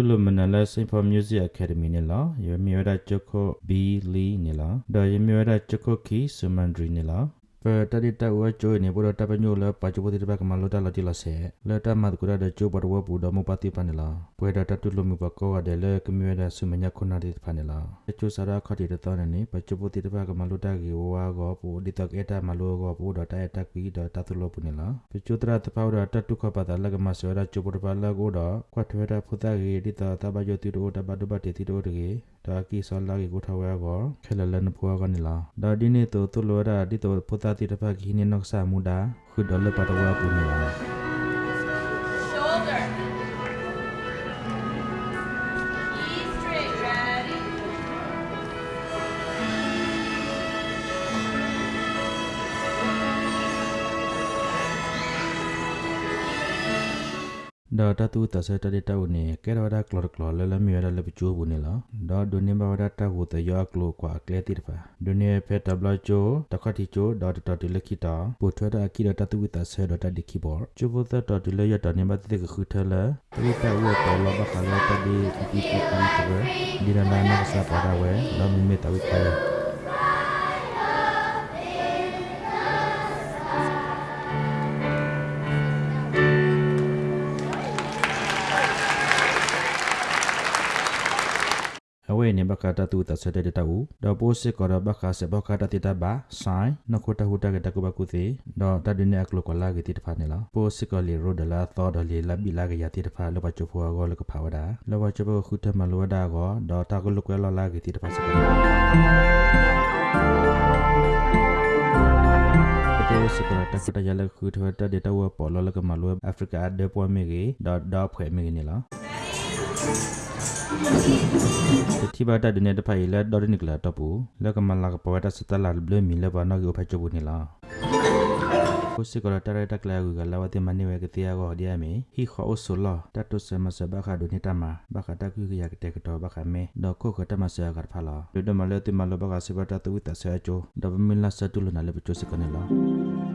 တူလိုမနလဲစိဖော်မြူဇီအကယ်ဒမီနေလားယမီရဒချခိုဘီလီနေလားဒါယမီရဒချခိုခီဆမန်ဒရီနေလား ပတတိတဝချိုနေဘောတပညိုလပချိုပတိတပကမလောတလတိလဆေလတမတ်ကုရဒချိုဘရဝပူဒမပတိပနလာပွေဒတတုလမှုပကောအဒလေကမြွေဒဆုမညခုနာတိဖနလာချိုစရာခတိတတော်နေပချိုပတိတပကမလောတကီဝါကောပူဒီတကေတမလောကောပူဒတယတကီဒတတုလပုနေလာပချိုတရတပောဒတတုခပတလကမဆောရချိုပတပလကောဒခွတ်ထွေရဖုတကီဒီတတဘယောတိတောတဘဒဘတိတိတောတကေဒါကီဆလာကီကိုထဝဲကောခဲလလန်ဖွာကနေလာဒါဒီနေတောတုလောရာဒီတောဖုတတိတပကီနေနော့ဆာမူဒါခုဒေါ်လပတဝါပူနေလာ ဒါတတူတဆတတဲ့တောနေကဲရဝဒကလော်ကလော်လလမီရလပချိုးဘူးနေလားဒါဒုန်နေဘဝဒတာကိုတယောကလောကွာကလေတိတပါဒုန်နေဖက်တဘလချိုတခတိချိုဒေါ်တတလခိတာပူထွဲတာကိရတတူတဆဒတဒီကီဘောချိုဘသတတလေရတနေမတဲ့ခုထလာပရိတဝတော်လဘခလာတဒီဒီပီကန်တဘဒီရနာနဆာပါရဝဲလမီမေတဝိခဲအဝေးနေဘကတ တူတဆတဲ့တူဒေါ်ပိုးစစ်ကောဘခဆဘခတတိတဘာဆိုင်နခုတဟုတကတကုဘကုသေးဒေါ်တဒနေအကလကလာဂတိတဖာနေလားပိုးစစ်ကောလီရိုဒလာသောဒလီလဘီလာကရတိတဖာလောဘချဖောကောလကဖာဝဒါလောဘချဘခုတမလောဒါကောဒေါ်တကလကွဲလောလာဂတိတဖာစကောတေစကရတကတရလခုထဝတဒေတဝပေါ်လောလကမလောအာဖရိကဒေပွမေဂီဒေါ်ဒေါ်ဖွဲမေဂီနေလား တိဘတာဒနေတဖိုင်လက်ဒေါ်နိကလာတပူလက်ကမလာကပဝတာစတလာဘလမီလဘနာကိုဖချဘူးနေလားကိုစကရတရတကလာကူကလာဝတိမနေဝကတိယာကိုဒီယမေဟီခောအဆူလာတတုစမစဘခဒုန်တမဘခတကူရကတဲ့ကတော့ဘခမေဒေါ်ကိုခတမဆရာကဖလာဒုဒမလတိမလဘကစဘတာတူတဆာချိုဒဘမီလာစတူလနာလေပချိုစကနေလား